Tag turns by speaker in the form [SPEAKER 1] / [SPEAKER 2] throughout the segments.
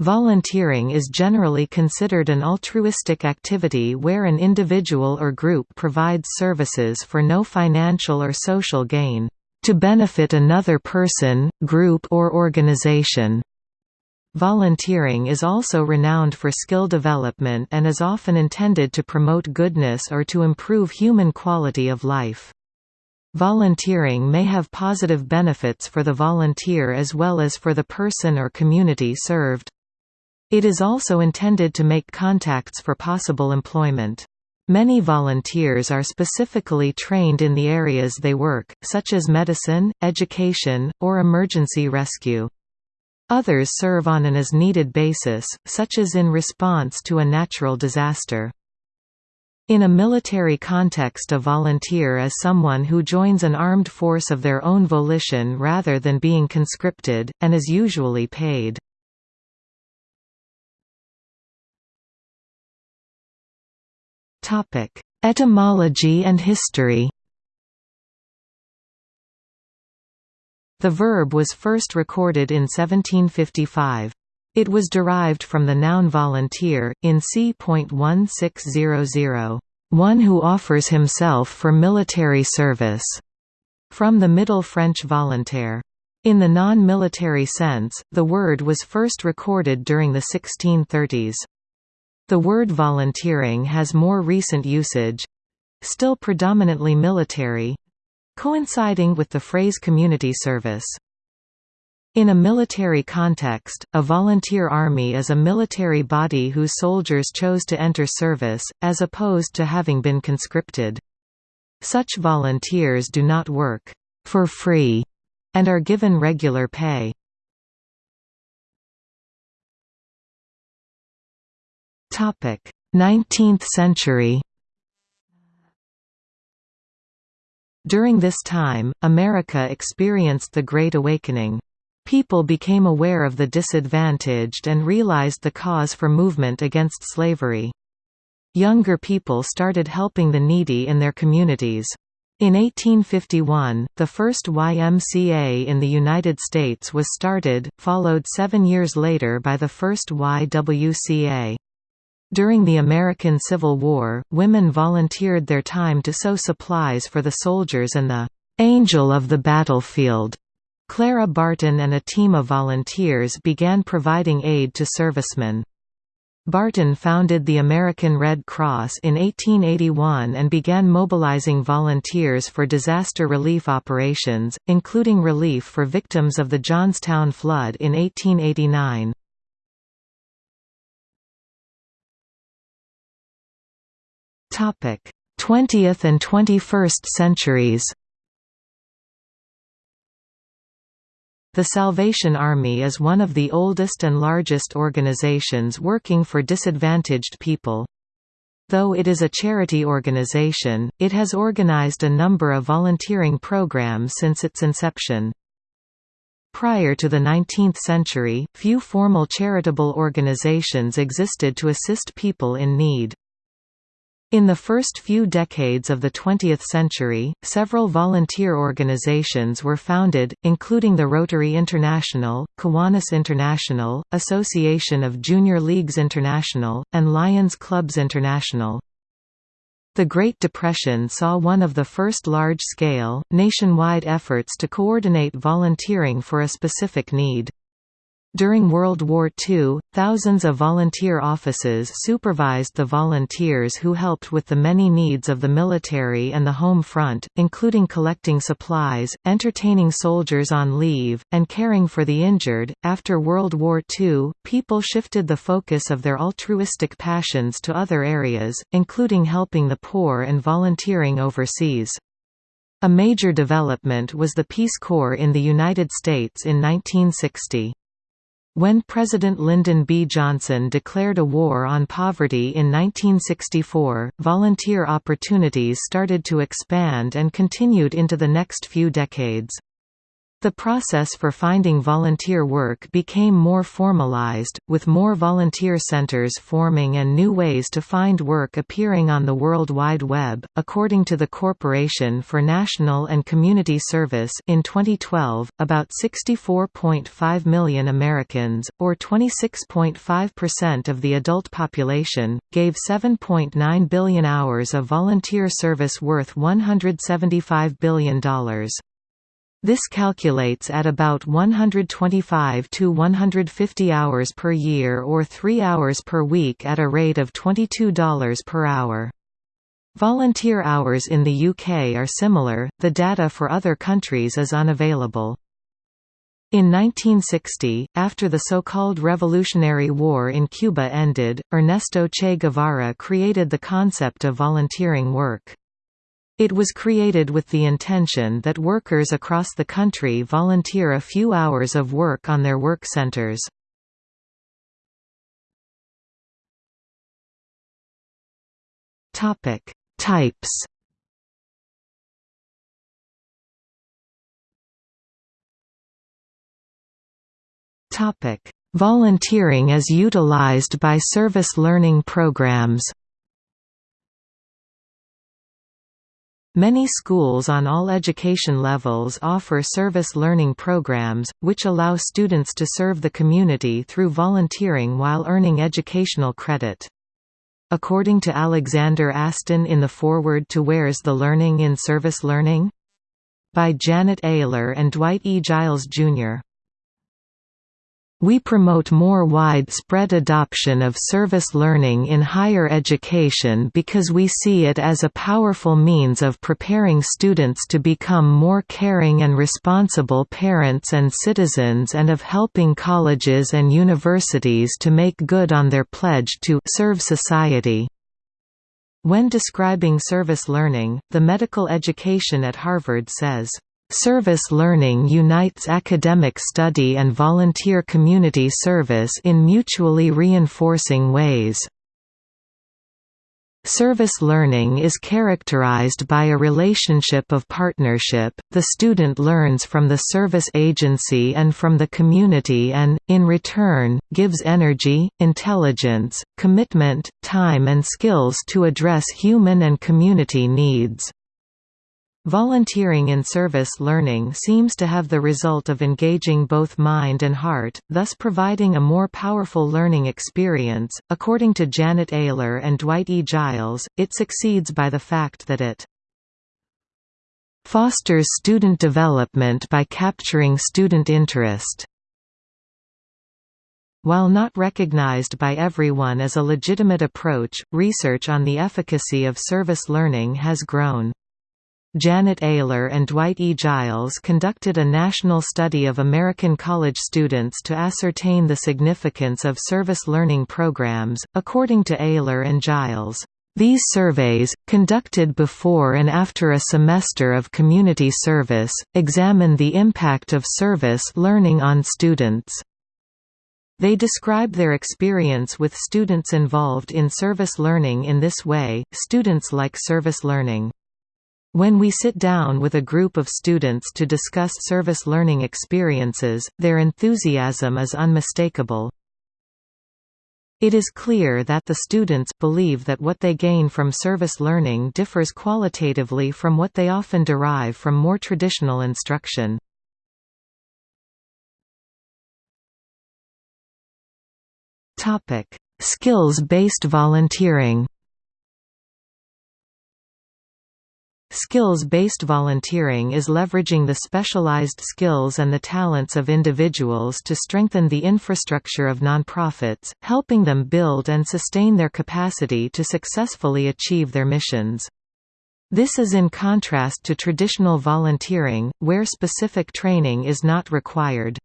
[SPEAKER 1] Volunteering is generally considered an altruistic activity where an individual or group provides services for no financial or social gain, to benefit another person, group or organization. Volunteering is also renowned for skill development and is often intended to promote goodness or to improve human quality of life. Volunteering may have positive benefits for the volunteer as well as for the person or community served. It is also intended to make contacts for possible employment. Many volunteers are specifically trained in the areas they work, such as medicine, education, or emergency rescue. Others serve on an as-needed basis, such as in response to a natural disaster. In a military context a volunteer is someone who joins an armed force of their own volition rather than being conscripted, and is usually paid. Etymology and history The verb was first recorded in 1755. It was derived from the noun volunteer, in c.1600, one who offers himself for military service, from the Middle French volontaire. In the non-military sense, the word was first recorded during the 1630s. The word volunteering has more recent usage—still predominantly military—coinciding with the phrase community service. In a military context, a volunteer army is a military body whose soldiers chose to enter service, as opposed to having been conscripted. Such volunteers do not work for free and are given regular pay. 19th century During this time, America experienced the Great Awakening. People became aware of the disadvantaged and realized the cause for movement against slavery. Younger people started helping the needy in their communities. In 1851, the first YMCA in the United States was started, followed seven years later by the first YWCA. During the American Civil War, women volunteered their time to sew supplies for the soldiers and the "'Angel of the Battlefield' Clara Barton and a team of volunteers began providing aid to servicemen. Barton founded the American Red Cross in 1881 and began mobilizing volunteers for disaster relief operations, including relief for victims of the Johnstown flood in 1889. 20th and 21st centuries The Salvation Army is one of the oldest and largest organizations working for disadvantaged people. Though it is a charity organization, it has organized a number of volunteering programs since its inception. Prior to the 19th century, few formal charitable organizations existed to assist people in need. In the first few decades of the 20th century, several volunteer organizations were founded, including the Rotary International, Kiwanis International, Association of Junior Leagues International, and Lions Clubs International. The Great Depression saw one of the first large-scale, nationwide efforts to coordinate volunteering for a specific need. During World War II, thousands of volunteer offices supervised the volunteers who helped with the many needs of the military and the home front, including collecting supplies, entertaining soldiers on leave, and caring for the injured. After World War II, people shifted the focus of their altruistic passions to other areas, including helping the poor and volunteering overseas. A major development was the Peace Corps in the United States in 1960. When President Lyndon B. Johnson declared a war on poverty in 1964, volunteer opportunities started to expand and continued into the next few decades. The process for finding volunteer work became more formalized, with more volunteer centers forming and new ways to find work appearing on the World Wide Web. According to the Corporation for National and Community Service, in 2012, about 64.5 million Americans, or 26.5% of the adult population, gave 7.9 billion hours of volunteer service worth $175 billion. This calculates at about 125 to 150 hours per year or 3 hours per week at a rate of $22 per hour. Volunteer hours in the UK are similar, the data for other countries is unavailable. In 1960, after the so-called Revolutionary War in Cuba ended, Ernesto Che Guevara created the concept of volunteering work. It was created with the intention that workers across the country volunteer a few hours of work on their work centers. Topic: Types. Topic: Volunteering as utilized by service learning programs. Many schools on all education levels offer service learning programs, which allow students to serve the community through volunteering while earning educational credit. According to Alexander Astin in the foreword to Where's the Learning in Service Learning? by Janet Eyler and Dwight E. Giles, Jr. We promote more widespread adoption of service learning in higher education because we see it as a powerful means of preparing students to become more caring and responsible parents and citizens and of helping colleges and universities to make good on their pledge to serve society. When describing service learning, the medical education at Harvard says, Service learning unites academic study and volunteer community service in mutually reinforcing ways. Service learning is characterized by a relationship of partnership, the student learns from the service agency and from the community and, in return, gives energy, intelligence, commitment, time and skills to address human and community needs. Volunteering in service learning seems to have the result of engaging both mind and heart, thus providing a more powerful learning experience. According to Janet Eyler and Dwight E. Giles, it succeeds by the fact that it fosters student development by capturing student interest. While not recognized by everyone as a legitimate approach, research on the efficacy of service learning has grown. Janet Eyler and Dwight E. Giles conducted a national study of American college students to ascertain the significance of service learning programs. According to Eyler and Giles, these surveys, conducted before and after a semester of community service, examine the impact of service learning on students. They describe their experience with students involved in service learning in this way, students like service learning. When we sit down with a group of students to discuss service learning experiences, their enthusiasm is unmistakable. It is clear that the students believe that what they gain from service learning differs qualitatively from what they often derive from more traditional instruction. Skills-based volunteering Skills-based volunteering is leveraging the specialized skills and the talents of individuals to strengthen the infrastructure of nonprofits, helping them build and sustain their capacity to successfully achieve their missions. This is in contrast to traditional volunteering, where specific training is not required.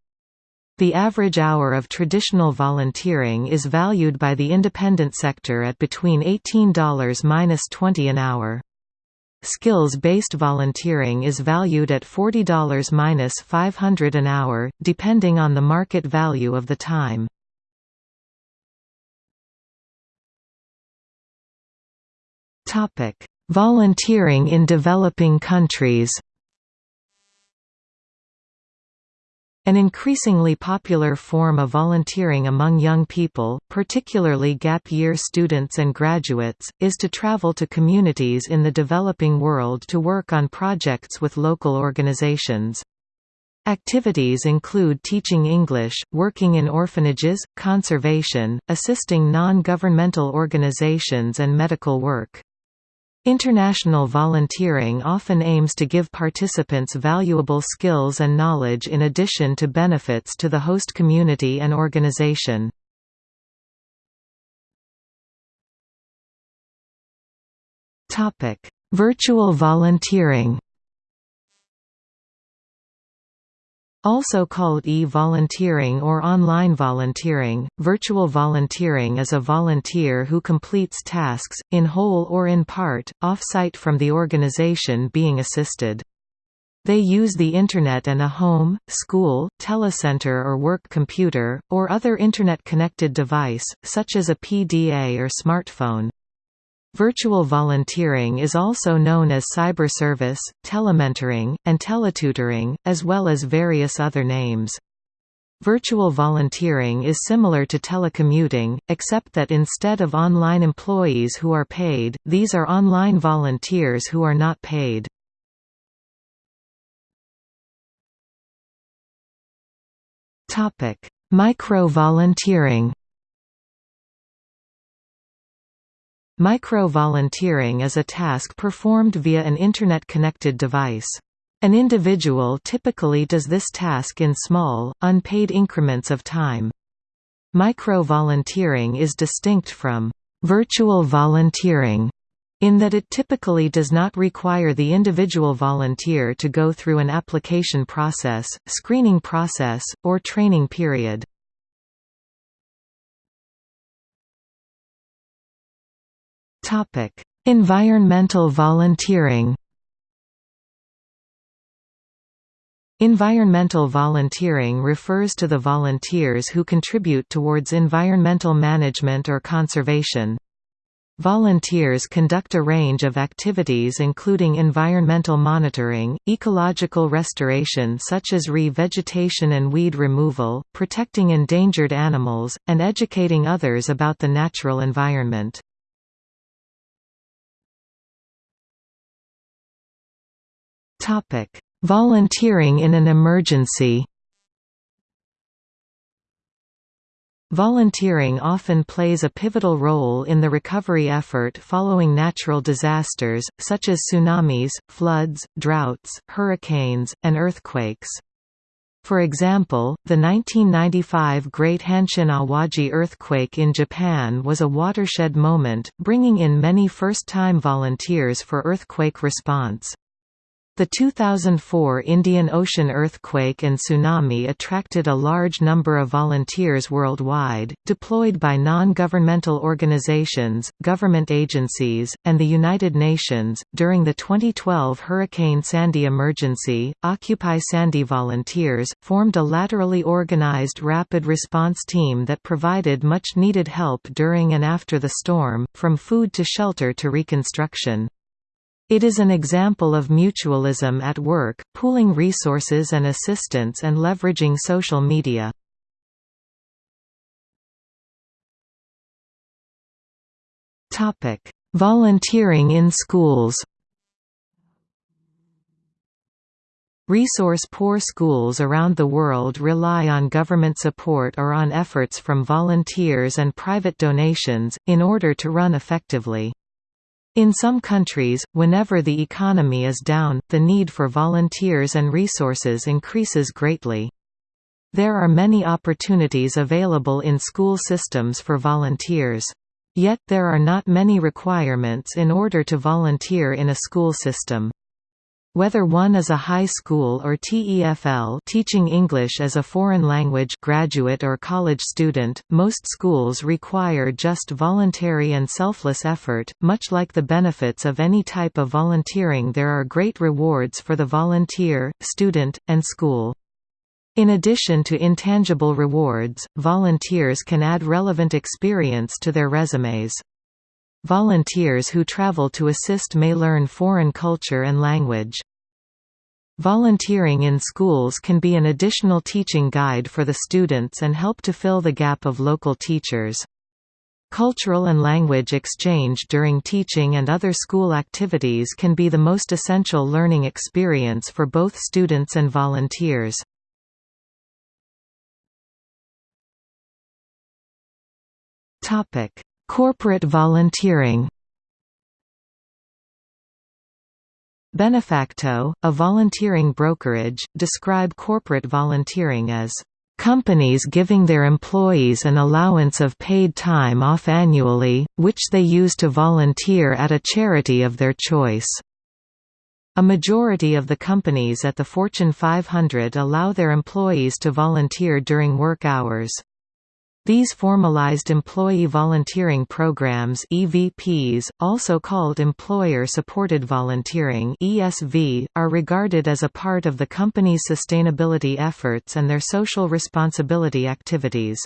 [SPEAKER 1] The average hour of traditional volunteering is valued by the independent sector at between $18–20 an hour. Skills-based volunteering is valued at $40–500 an hour, depending on the market value of the time. Topic: Volunteering in developing countries An increasingly popular form of volunteering among young people, particularly gap year students and graduates, is to travel to communities in the developing world to work on projects with local organizations. Activities include teaching English, working in orphanages, conservation, assisting non-governmental organizations and medical work. International volunteering often aims to give participants valuable skills and knowledge in addition to benefits to the host community and organization. Virtual volunteering Also called e-volunteering or online volunteering, virtual volunteering is a volunteer who completes tasks, in whole or in part, off-site from the organization being assisted. They use the Internet and a home, school, telecenter or work computer, or other Internet-connected device, such as a PDA or smartphone. Virtual volunteering is also known as cyber service, telementoring, and teletutoring, as well as various other names. Virtual volunteering is similar to telecommuting, except that instead of online employees who are paid, these are online volunteers who are not paid. Micro-volunteering Micro-volunteering is a task performed via an Internet-connected device. An individual typically does this task in small, unpaid increments of time. Micro-volunteering is distinct from virtual volunteering in that it typically does not require the individual volunteer to go through an application process, screening process, or training period. Topic: Environmental volunteering. Environmental volunteering refers to the volunteers who contribute towards environmental management or conservation. Volunteers conduct a range of activities including environmental monitoring, ecological restoration such as re-vegetation and weed removal, protecting endangered animals, and educating others about the natural environment. Topic: Volunteering in an emergency. Volunteering often plays a pivotal role in the recovery effort following natural disasters, such as tsunamis, floods, droughts, hurricanes, and earthquakes. For example, the 1995 Great Hanshin Awaji earthquake in Japan was a watershed moment, bringing in many first-time volunteers for earthquake response. The 2004 Indian Ocean earthquake and tsunami attracted a large number of volunteers worldwide, deployed by non-governmental organizations, government agencies, and the United Nations. During the 2012 Hurricane Sandy emergency, Occupy Sandy volunteers formed a laterally organized rapid response team that provided much needed help during and after the storm, from food to shelter to reconstruction. It is an example of mutualism at work, pooling resources and assistance and leveraging social media. Volunteering in schools Resource-poor schools around the world rely on government support or on efforts from volunteers and private donations, in order to run effectively. In some countries, whenever the economy is down, the need for volunteers and resources increases greatly. There are many opportunities available in school systems for volunteers. Yet there are not many requirements in order to volunteer in a school system. Whether one is a high school or TEFL teaching English as a foreign language graduate or college student, most schools require just voluntary and selfless effort. Much like the benefits of any type of volunteering there are great rewards for the volunteer, student, and school. In addition to intangible rewards, volunteers can add relevant experience to their resumes. Volunteers who travel to assist may learn foreign culture and language. Volunteering in schools can be an additional teaching guide for the students and help to fill the gap of local teachers. Cultural and language exchange during teaching and other school activities can be the most essential learning experience for both students and volunteers. Corporate volunteering Benefacto, a volunteering brokerage, describe corporate volunteering as companies giving their employees an allowance of paid time off annually, which they use to volunteer at a charity of their choice. A majority of the companies at the Fortune 500 allow their employees to volunteer during work hours. These formalized employee volunteering programs EVPs, also called employer-supported volunteering ESV, are regarded as a part of the company's sustainability efforts and their social responsibility activities.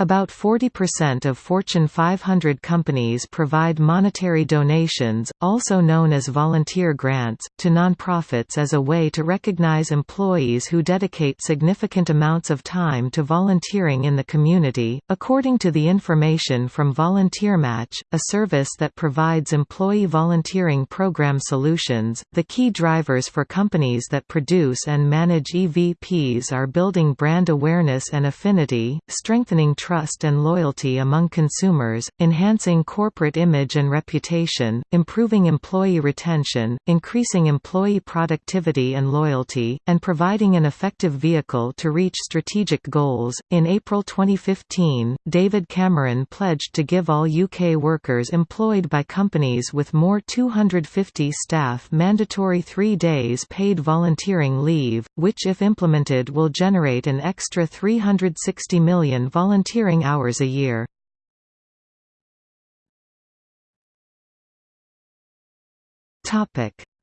[SPEAKER 1] About 40% of Fortune 500 companies provide monetary donations, also known as volunteer grants, to nonprofits as a way to recognize employees who dedicate significant amounts of time to volunteering in the community. According to the information from VolunteerMatch, a service that provides employee volunteering program solutions, the key drivers for companies that produce and manage EVPs are building brand awareness and affinity, strengthening trust and loyalty among consumers, enhancing corporate image and reputation, improving employee retention, increasing employee productivity and loyalty, and providing an effective vehicle to reach strategic goals. In April 2015, David Cameron pledged to give all UK workers employed by companies with more 250 staff mandatory three days paid volunteering leave, which if implemented will generate an extra 360 million volunteer volunteering hours a year.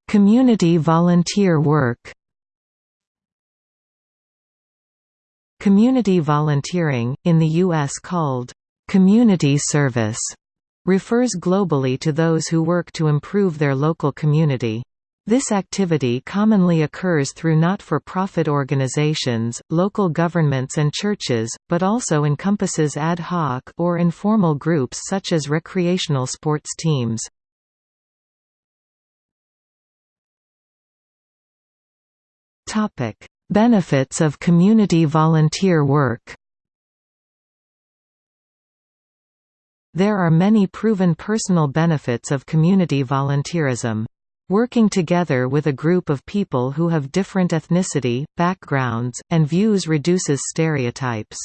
[SPEAKER 1] Community volunteer work Community volunteering, in the U.S. called, "...community service", refers globally to those who work to improve their local community. This activity commonly occurs through not-for-profit organizations, local governments and churches, but also encompasses ad hoc or informal groups such as recreational sports teams. Benefits of community volunteer work There are many proven personal benefits of community volunteerism. Working together with a group of people who have different ethnicity, backgrounds, and views reduces stereotypes.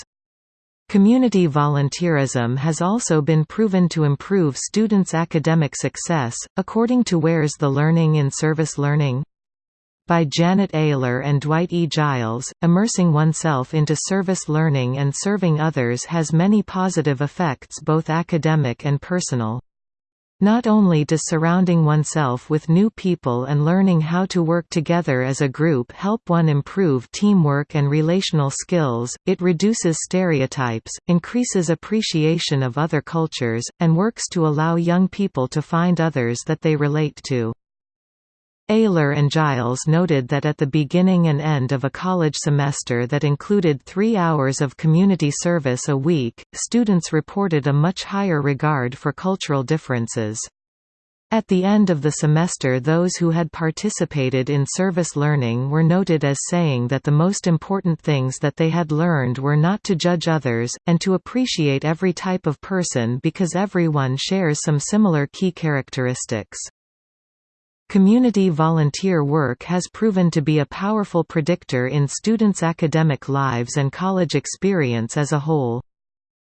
[SPEAKER 1] Community volunteerism has also been proven to improve students' academic success, according to Where's the Learning in Service Learning? By Janet Eyler and Dwight E. Giles, immersing oneself into service learning and serving others has many positive effects both academic and personal. Not only does surrounding oneself with new people and learning how to work together as a group help one improve teamwork and relational skills, it reduces stereotypes, increases appreciation of other cultures, and works to allow young people to find others that they relate to. Eyler and Giles noted that at the beginning and end of a college semester that included three hours of community service a week, students reported a much higher regard for cultural differences. At the end of the semester those who had participated in service learning were noted as saying that the most important things that they had learned were not to judge others, and to appreciate every type of person because everyone shares some similar key characteristics. Community volunteer work has proven to be a powerful predictor in students' academic lives and college experience as a whole.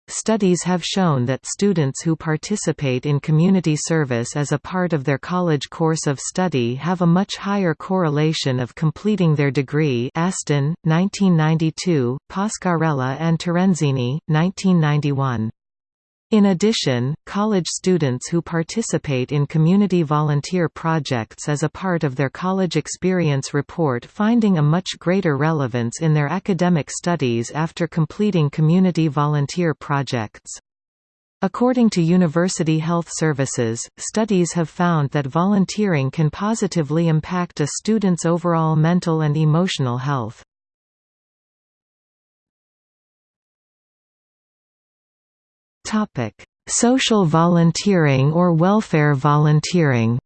[SPEAKER 1] Studies have shown that students who participate in community service as a part of their college course of study have a much higher correlation of completing their degree Astin, 1992, Pascarella and Terenzini, 1991. In addition, college students who participate in community volunteer projects as a part of their college experience report finding a much greater relevance in their academic studies after completing community volunteer projects. According to University Health Services, studies have found that volunteering can positively impact a student's overall mental and emotional health. Social volunteering or welfare volunteering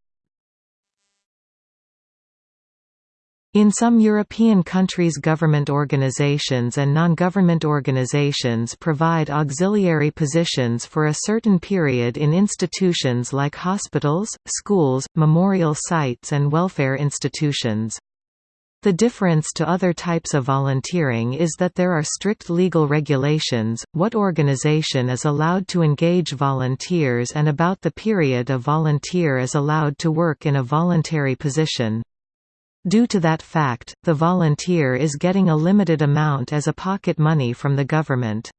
[SPEAKER 1] In some European countries government organizations and non-government organizations provide auxiliary positions for a certain period in institutions like hospitals, schools, memorial sites and welfare institutions. The difference to other types of volunteering is that there are strict legal regulations, what organization is allowed to engage volunteers and about the period a volunteer is allowed to work in a voluntary position. Due to that fact, the volunteer is getting a limited amount as a pocket money from the government.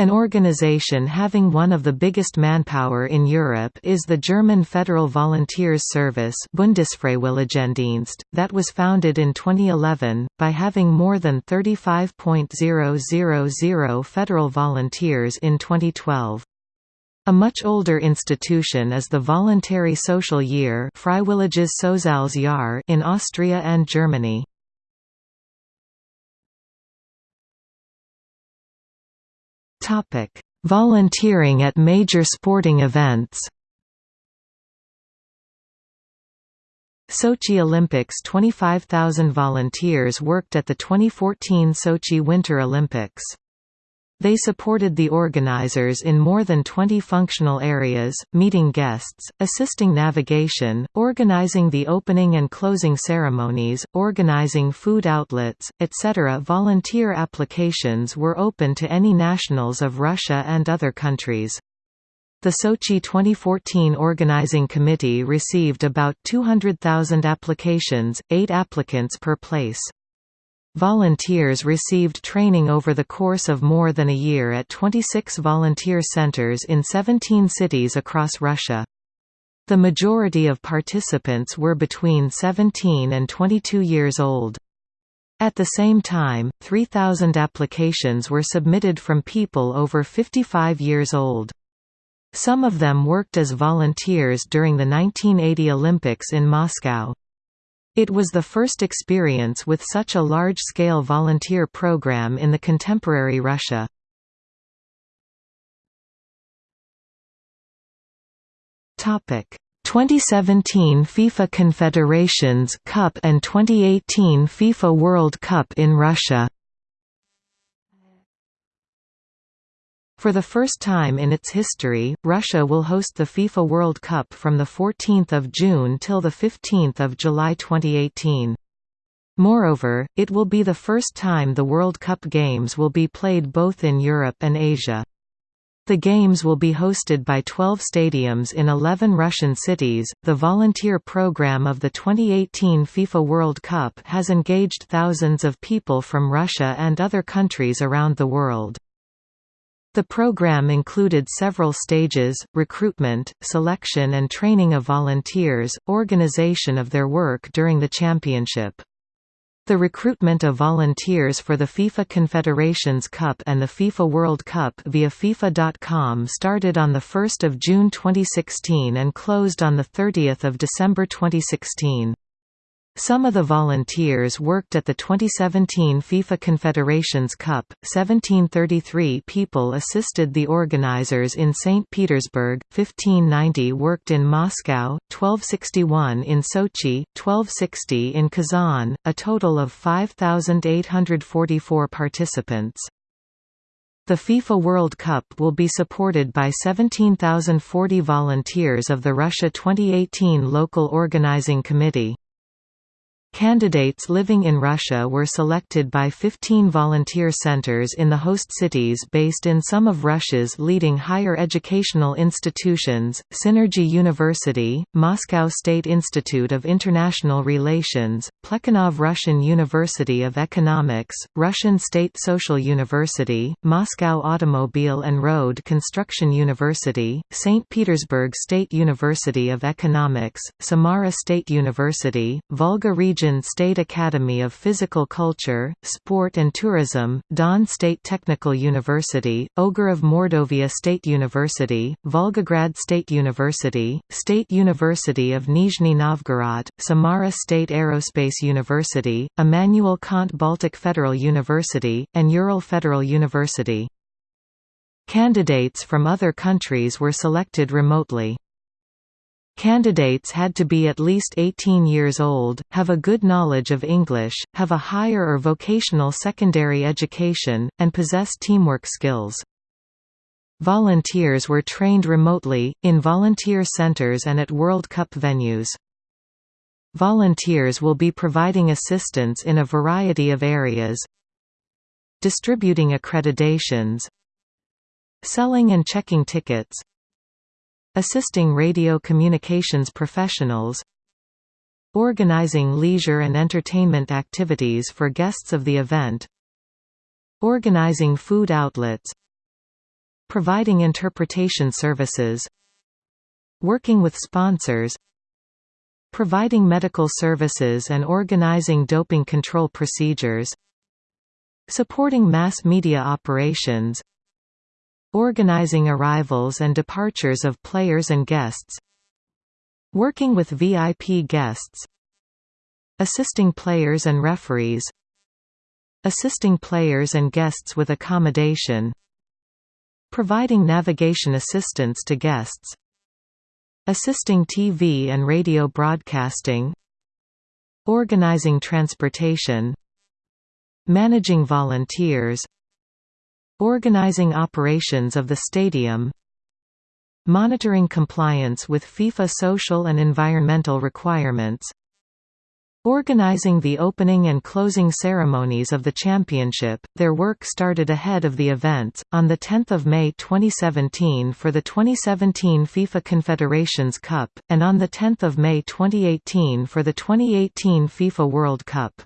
[SPEAKER 1] An organization having one of the biggest manpower in Europe is the German Federal Volunteers Service Bundesfreiwilligendienst, that was founded in 2011, by having more than 35.000 federal volunteers in 2012. A much older institution is the Voluntary Social Year in Austria and Germany. Volunteering at major sporting events Sochi Olympics 25,000 volunteers worked at the 2014 Sochi Winter Olympics. They supported the organizers in more than 20 functional areas, meeting guests, assisting navigation, organizing the opening and closing ceremonies, organizing food outlets, etc. Volunteer applications were open to any nationals of Russia and other countries. The Sochi 2014 Organizing Committee received about 200,000 applications, 8 applicants per place. Volunteers received training over the course of more than a year at 26 volunteer centers in 17 cities across Russia. The majority of participants were between 17 and 22 years old. At the same time, 3,000 applications were submitted from people over 55 years old. Some of them worked as volunteers during the 1980 Olympics in Moscow. It was the first experience with such a large-scale volunteer program in the contemporary Russia. Topic: 2017 FIFA Confederations Cup and 2018 FIFA World Cup in Russia. For the first time in its history, Russia will host the FIFA World Cup from 14 June till 15 July 2018. Moreover, it will be the first time the World Cup Games will be played both in Europe and Asia. The Games will be hosted by 12 stadiums in 11 Russian cities. The volunteer program of the 2018 FIFA World Cup has engaged thousands of people from Russia and other countries around the world. The program included several stages, recruitment, selection and training of volunteers, organization of their work during the championship. The recruitment of volunteers for the FIFA Confederations Cup and the FIFA World Cup via FIFA.com started on 1 June 2016 and closed on 30 December 2016. Some of the volunteers worked at the 2017 FIFA Confederations Cup. 1733 people assisted the organizers in St. Petersburg, 1590 worked in Moscow, 1261 in Sochi, 1260 in Kazan, a total of 5,844 participants. The FIFA World Cup will be supported by 17,040 volunteers of the Russia 2018 Local Organizing Committee. Candidates living in Russia were selected by 15 volunteer centers in the host cities based in some of Russia's leading higher educational institutions, Synergy University, Moscow State Institute of International Relations, Plekhanov Russian University of Economics, Russian State Social University, Moscow Automobile and Road Construction University, St. Petersburg State University of Economics, Samara State University, Volga Region Region State Academy of Physical Culture, Sport and Tourism, Don State Technical University, Ogarev Mordovia State University, Volgograd State University, State University of Nizhny Novgorod, Samara State Aerospace University, Immanuel Kant Baltic Federal University, and Ural Federal University. Candidates from other countries were selected remotely. Candidates had to be at least 18 years old, have a good knowledge of English, have a higher or vocational secondary education, and possess teamwork skills. Volunteers were trained remotely, in volunteer centers and at World Cup venues. Volunteers will be providing assistance in a variety of areas distributing accreditations selling and checking tickets Assisting radio communications professionals Organizing leisure and entertainment activities for guests of the event Organizing food outlets Providing interpretation services Working with sponsors Providing medical services and organizing doping control procedures Supporting mass media operations Organizing arrivals and departures of players and guests Working with VIP guests Assisting players and referees Assisting players and guests with accommodation Providing navigation assistance to guests Assisting TV and radio broadcasting Organizing transportation Managing volunteers Organizing operations of the stadium Monitoring compliance with FIFA social and environmental requirements Organizing the opening and closing ceremonies of the championship, their work started ahead of the events, on 10 May 2017 for the 2017 FIFA Confederations Cup, and on 10 May 2018 for the 2018 FIFA World Cup.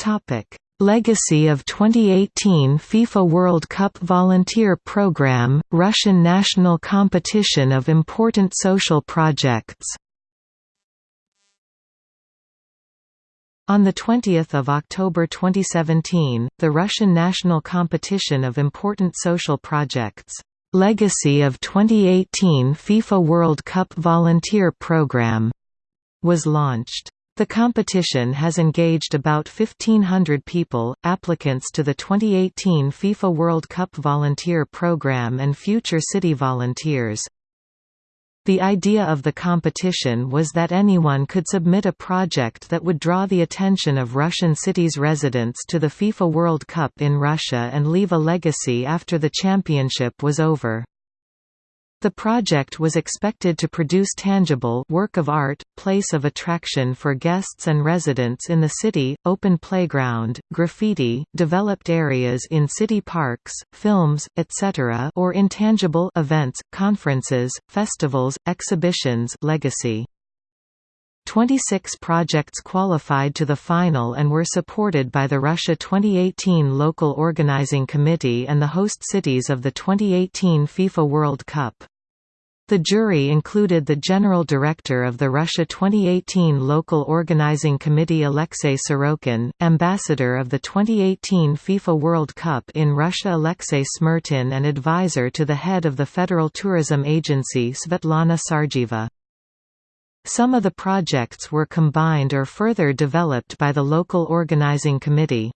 [SPEAKER 1] Topic: Legacy of 2018 FIFA World Cup Volunteer Program, Russian national competition of important social projects. On 20 October 2017, the Russian national competition of important social projects, Legacy of 2018 FIFA World Cup Volunteer Program, was launched. The competition has engaged about 1,500 people, applicants to the 2018 FIFA World Cup Volunteer Programme and future city volunteers. The idea of the competition was that anyone could submit a project that would draw the attention of Russian cities' residents to the FIFA World Cup in Russia and leave a legacy after the championship was over. The project was expected to produce tangible work of art, place of attraction for guests and residents in the city, open playground, graffiti, developed areas in city parks, films, etc. or intangible events, conferences, festivals, exhibitions legacy. 26 projects qualified to the final and were supported by the Russia 2018 Local Organizing Committee and the host cities of the 2018 FIFA World Cup. The jury included the General Director of the Russia 2018 Local Organizing Committee Alexei Sorokin, Ambassador of the 2018 FIFA World Cup in Russia Alexei Smertin and advisor to the head of the Federal Tourism Agency Svetlana Sargieva. Some of the projects were combined or further developed by the local organizing committee.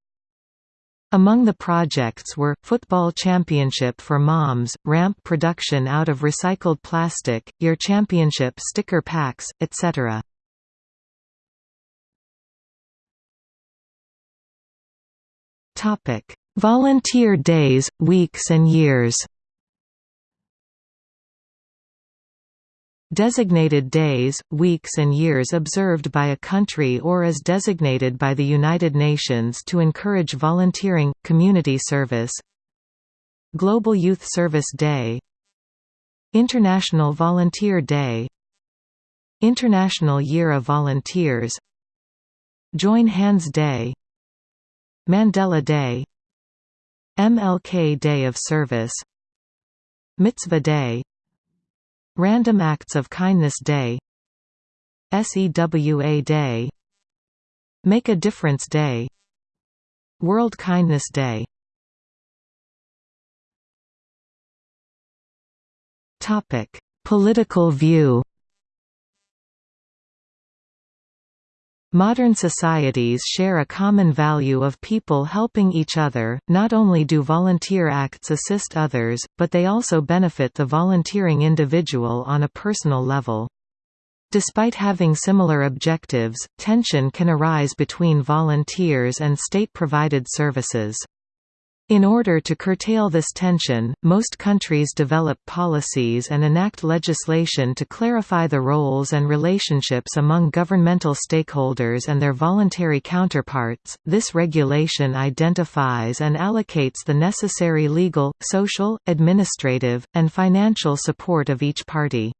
[SPEAKER 1] Among the projects were, Football Championship for Moms, ramp production out of recycled plastic, Year Championship sticker packs, etc. Volunteer days, weeks and years Designated days, weeks and years observed by a country or as designated by the United Nations to encourage volunteering, community service. Global Youth Service Day. International Volunteer Day. International Year of Volunteers. Join Hands Day. Mandela Day. MLK Day of Service. Mitzvah Day Random Acts of Kindness Day. SEWA Day. Make a Difference Day. World Kindness Day. Political view Modern societies share a common value of people helping each other, not only do volunteer acts assist others, but they also benefit the volunteering individual on a personal level. Despite having similar objectives, tension can arise between volunteers and state-provided services. In order to curtail this tension, most countries develop policies and enact legislation to clarify the roles and relationships among governmental stakeholders and their voluntary counterparts. This regulation identifies and allocates the necessary legal, social, administrative, and financial support of each party.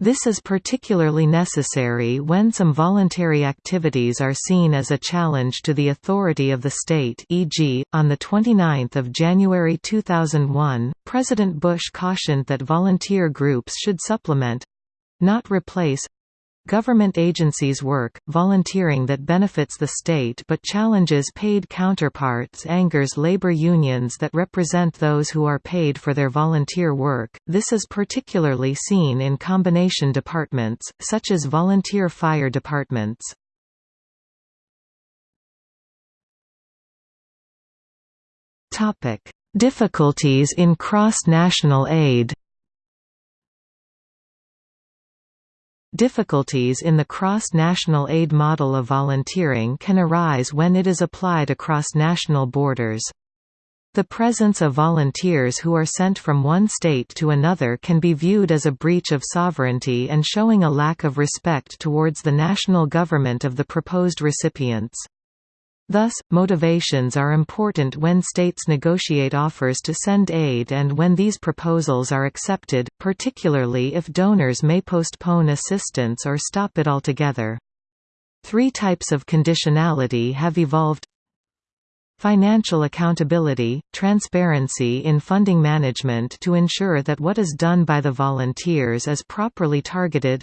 [SPEAKER 1] This is particularly necessary when some voluntary activities are seen as a challenge to the authority of the state e.g., on 29 January 2001, President Bush cautioned that volunteer groups should supplement—not replace Government agencies work, volunteering that benefits the state but challenges paid counterparts angers labor unions that represent those who are paid for their volunteer work. This is particularly seen in combination departments, such as volunteer fire departments. Difficulties in cross-national aid Difficulties in the cross-national aid model of volunteering can arise when it is applied across national borders. The presence of volunteers who are sent from one state to another can be viewed as a breach of sovereignty and showing a lack of respect towards the national government of the proposed recipients. Thus, motivations are important when states negotiate offers to send aid and when these proposals are accepted, particularly if donors may postpone assistance or stop it altogether. Three types of conditionality have evolved Financial accountability, transparency in funding management to ensure that what is done by the volunteers is properly targeted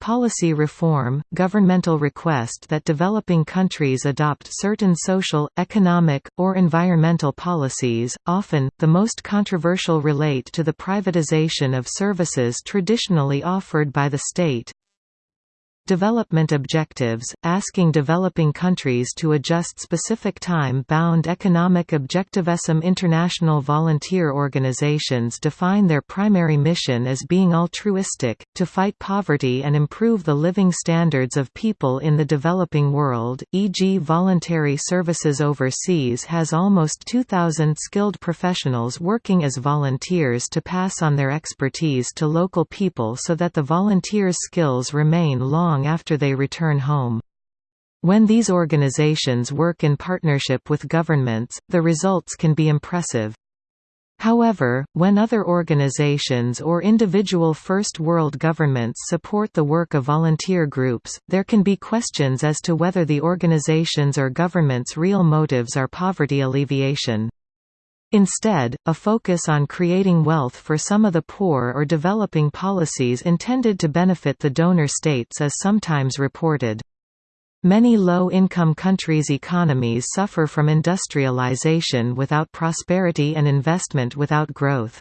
[SPEAKER 1] Policy reform – Governmental request that developing countries adopt certain social, economic, or environmental policies, often, the most controversial relate to the privatization of services traditionally offered by the state, Development objectives, asking developing countries to adjust specific time-bound economic objectives. Some international volunteer organizations define their primary mission as being altruistic, to fight poverty and improve the living standards of people in the developing world, e.g. Voluntary Services Overseas has almost 2,000 skilled professionals working as volunteers to pass on their expertise to local people so that the volunteers' skills remain long long after they return home. When these organizations work in partnership with governments, the results can be impressive. However, when other organizations or individual First World governments support the work of volunteer groups, there can be questions as to whether the organizations or governments' real motives are poverty alleviation. Instead, a focus on creating wealth for some of the poor or developing policies intended to benefit the donor states is sometimes reported. Many low-income countries' economies suffer from industrialization without prosperity and investment without growth.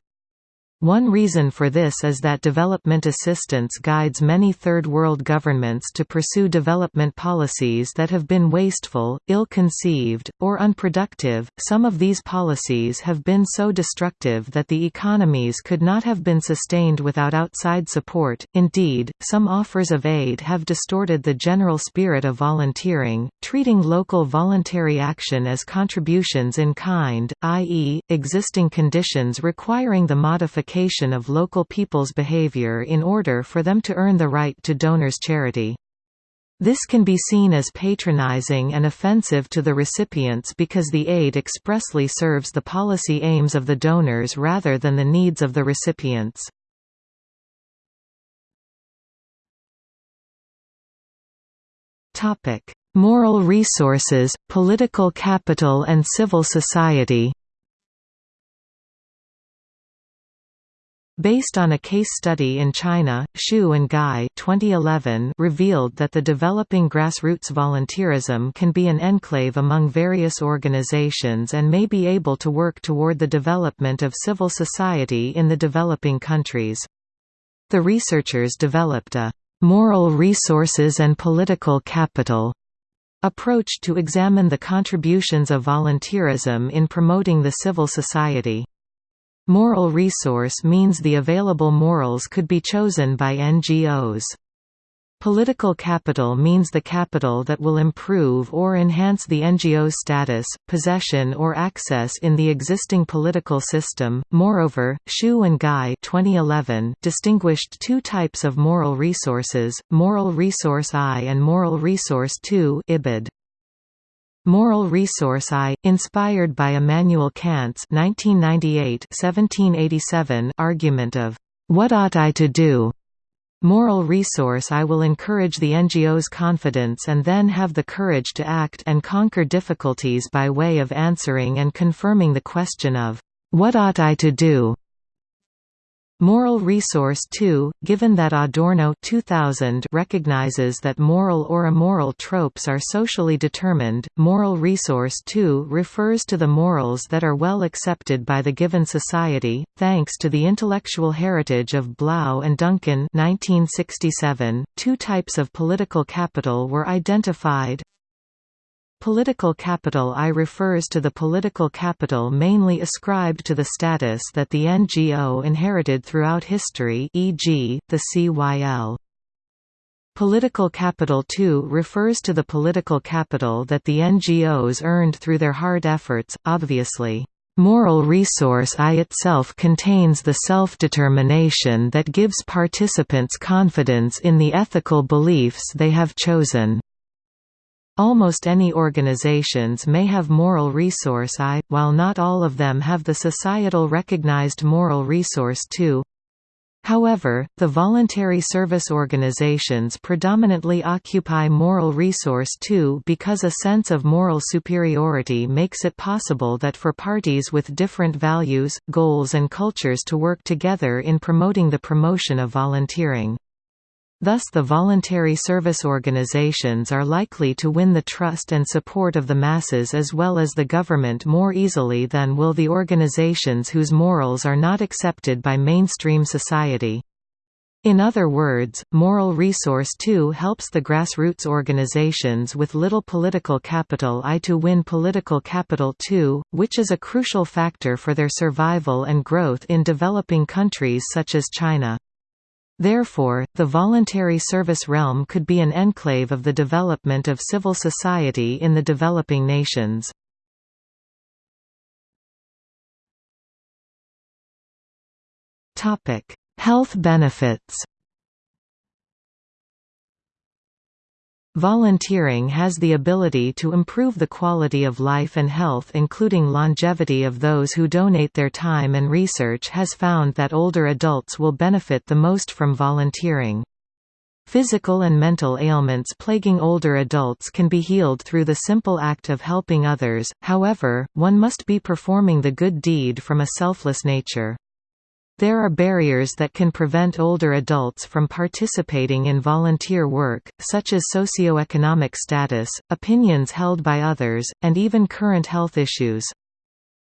[SPEAKER 1] One reason for this is that development assistance guides many Third World governments to pursue development policies that have been wasteful, ill-conceived, or unproductive. Some of these policies have been so destructive that the economies could not have been sustained without outside support. Indeed, some offers of aid have distorted the general spirit of volunteering, treating local voluntary action as contributions in kind, i.e., existing conditions requiring the modification modification of local people's behavior in order for them to earn the right to donors' charity. This can be seen as patronizing and offensive to the recipients because the aid expressly serves the policy aims of the donors rather than the needs of the recipients. Moral resources, political capital and civil society Based on a case study in China, Xu and Ngai 2011 revealed that the developing grassroots volunteerism can be an enclave among various organizations and may be able to work toward the development of civil society in the developing countries. The researchers developed a «moral resources and political capital» approach to examine the contributions of volunteerism in promoting the civil society. Moral resource means the available morals could be chosen by NGOs. Political capital means the capital that will improve or enhance the NGO's status, possession or access in the existing political system. Moreover, Xu and Ngai 2011 distinguished two types of moral resources, moral resource I and moral resource II IBID. Moral Resource I, inspired by Immanuel Kant's 1998 argument of, "'What ought I to do?' Moral Resource I will encourage the NGO's confidence and then have the courage to act and conquer difficulties by way of answering and confirming the question of, "'What ought I to do?' Moral resource 2, given that Adorno 2000 recognizes that moral or immoral tropes are socially determined, moral resource 2 refers to the morals that are well accepted by the given society. Thanks to the intellectual heritage of Blau and Duncan 1967, two types of political capital were identified, Political capital I refers to the political capital mainly ascribed to the status that the NGO inherited throughout history e.g., the CYL. Political capital II refers to the political capital that the NGOs earned through their hard efforts, obviously. Moral resource I itself contains the self-determination that gives participants confidence in the ethical beliefs they have chosen. Almost any organizations may have moral resource I, while not all of them have the societal recognized moral resource II. However, the voluntary service organizations predominantly occupy moral resource II because a sense of moral superiority makes it possible that for parties with different values, goals and cultures to work together in promoting the promotion of volunteering. Thus the voluntary service organizations are likely to win the trust and support of the masses as well as the government more easily than will the organizations whose morals are not accepted by mainstream society. In other words, Moral Resource 2 helps the grassroots organizations with little political capital I to win political capital 2, which is a crucial factor for their survival and growth in developing countries such as China. Therefore, the voluntary service realm could be an enclave of the development of civil society in the developing nations. Health benefits Volunteering has the ability to improve the quality of life and health including longevity of those who donate their time and research has found that older adults will benefit the most from volunteering. Physical and mental ailments plaguing older adults can be healed through the simple act of helping others, however, one must be performing the good deed from a selfless nature. There are barriers that can prevent older adults from participating in volunteer work, such as socioeconomic status, opinions held by others, and even current health issues.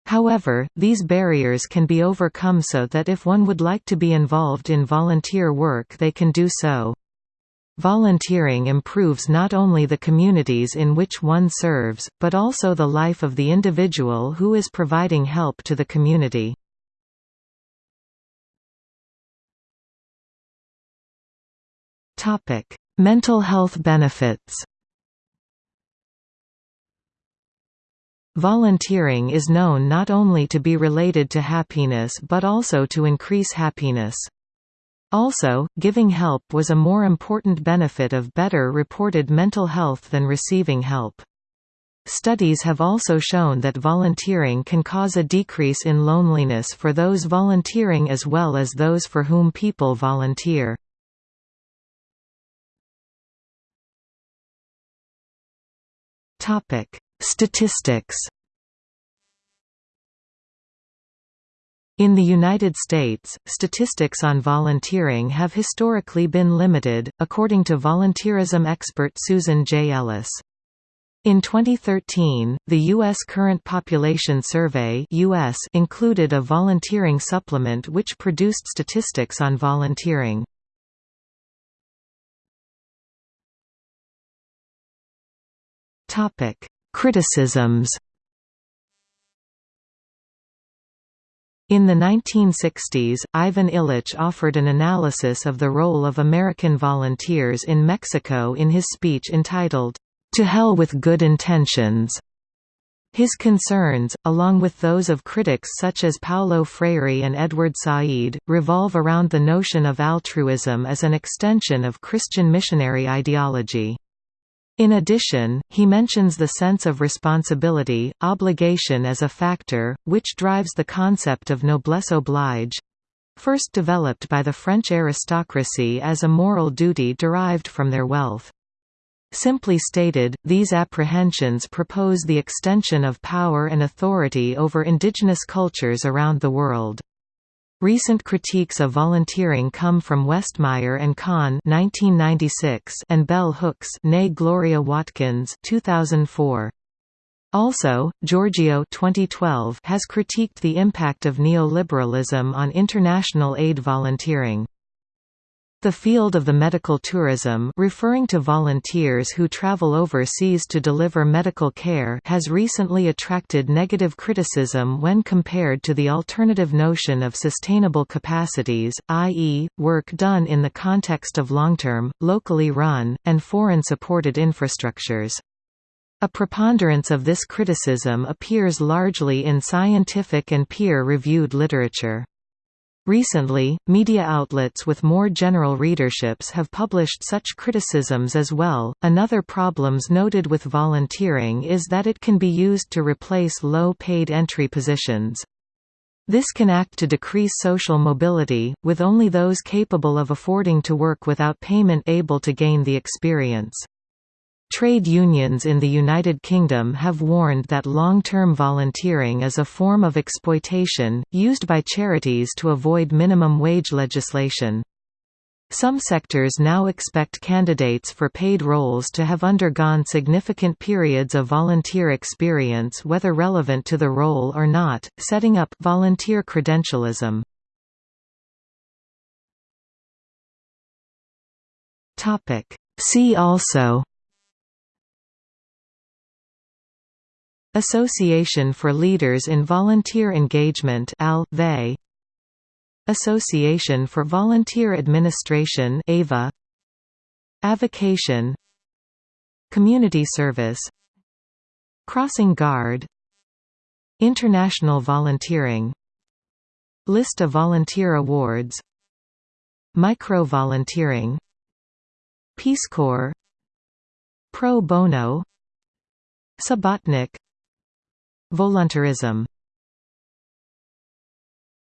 [SPEAKER 1] However, these barriers can be overcome so that if one would like to be involved in volunteer work they can do so. Volunteering improves not only the communities in which one serves, but also the life of the individual who is providing help to the community. Topic: Mental health benefits. Volunteering is known not only to be related to happiness but also to increase happiness. Also, giving help was a more important benefit of better reported mental health than receiving help. Studies have also shown that volunteering can cause a decrease in loneliness for those volunteering as well as those for whom people volunteer. Topic: Statistics. In the United States, statistics on volunteering have historically been limited, according to volunteerism expert Susan J. Ellis. In 2013, the U.S. Current Population Survey US included a volunteering supplement which produced statistics on volunteering. Criticisms In the 1960s, Ivan Illich offered an analysis of the role of American volunteers in Mexico in his speech entitled, "'To Hell with Good Intentions' His concerns, along with those of critics such as Paulo Freire and Edward Said, revolve around the notion of altruism as an extension of Christian missionary ideology. In addition, he mentions the sense of responsibility, obligation as a factor, which drives the concept of noblesse oblige—first developed by the French aristocracy as a moral duty derived from their wealth. Simply stated, these apprehensions propose the extension of power and authority over indigenous cultures around the world. Recent critiques of volunteering come from Westmeyer and Kahn (1996) and Bell Hooks, née Gloria Watkins (2004). Also, Georgeou 2012 has critiqued the impact of neoliberalism on international aid volunteering. The field of the medical tourism referring to volunteers who travel overseas to deliver medical care has recently attracted negative criticism when compared to the alternative notion of sustainable capacities, i.e., work done in the context of long-term, locally run, and foreign-supported infrastructures. A preponderance of this criticism appears largely in scientific and peer-reviewed literature. Recently, media outlets with more general readerships have published such criticisms as well. Another problems noted with volunteering is that it can be used to replace low-paid entry positions. This can act to decrease social mobility, with only those capable of affording to work without payment able to gain the experience. Trade unions in the United Kingdom have warned that long-term volunteering is a form of exploitation, used by charities to avoid minimum wage legislation. Some sectors now expect candidates for paid roles to have undergone significant periods of volunteer experience whether relevant to the role or not, setting up volunteer credentialism. See also Association for Leaders in Volunteer Engagement. Association for Volunteer Administration AVA. Avocation. Community Service. Crossing Guard. International Volunteering. List of volunteer awards. Micro-volunteering. Peace Corps. Pro Bono. Subotnik Voluntarism